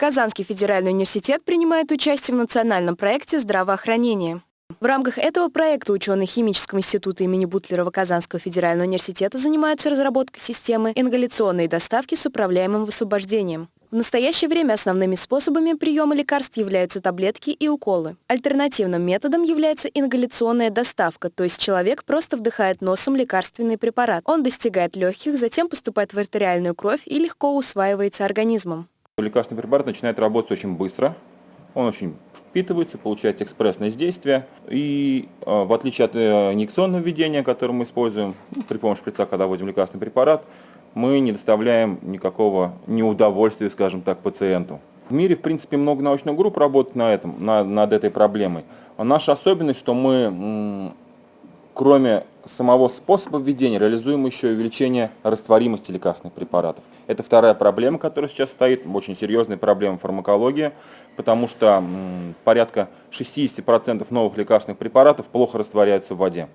Казанский федеральный университет принимает участие в национальном проекте здравоохранения. В рамках этого проекта ученые Химического института имени Бутлерова Казанского федерального университета занимаются разработкой системы ингаляционной доставки с управляемым высвобождением. В настоящее время основными способами приема лекарств являются таблетки и уколы. Альтернативным методом является ингаляционная доставка, то есть человек просто вдыхает носом лекарственный препарат. Он достигает легких, затем поступает в артериальную кровь и легко усваивается организмом. Лекарственный препарат начинает работать очень быстро, он очень впитывается, получается экспрессное действие. И э, в отличие от э, инъекционного введения, которое мы используем ну, при помощи шприца, когда вводим лекарственный препарат, мы не доставляем никакого неудовольствия, скажем так, пациенту. В мире, в принципе, много научных групп работает на этом, на, над этой проблемой. А наша особенность, что мы, кроме самого способа введения, реализуем еще и увеличение растворимости лекарственных препаратов. Это вторая проблема, которая сейчас стоит, очень серьезная проблема фармакологии, потому что порядка 60% новых лекарственных препаратов плохо растворяются в воде.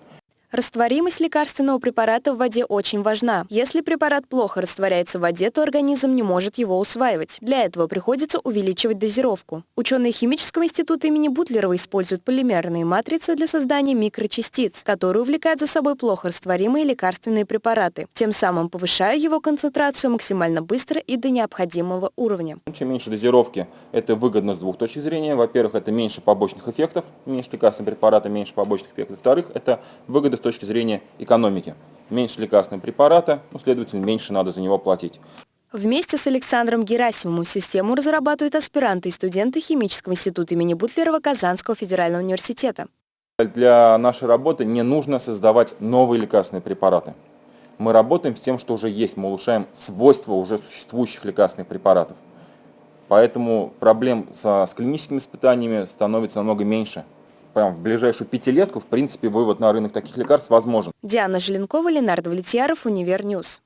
Растворимость лекарственного препарата в воде очень важна. Если препарат плохо растворяется в воде, то организм не может его усваивать. Для этого приходится увеличивать дозировку. Ученые Химического института имени Бутлерова используют полимерные матрицы для создания микрочастиц, которые увлекают за собой плохо растворимые лекарственные препараты, тем самым повышая его концентрацию максимально быстро и до необходимого уровня. Чем меньше дозировки, это выгодно с двух точек зрения. Во-первых, это меньше побочных эффектов, меньше лекарственного препарата, меньше побочных эффектов. Во-вторых, это выгода с точки зрения экономики. Меньше лекарственного препарата, ну, следовательно, меньше надо за него платить. Вместе с Александром Герасимовым систему разрабатывают аспиранты и студенты Химического института имени Бутлерова Казанского федерального университета. Для нашей работы не нужно создавать новые лекарственные препараты. Мы работаем с тем, что уже есть, мы улучшаем свойства уже существующих лекарственных препаратов. Поэтому проблем со, с клиническими испытаниями становится намного меньше прям в ближайшую пятилетку, в принципе, вывод на рынок таких лекарств возможен. Диана Желенкова, Ленар Давлетьяров, Univer News.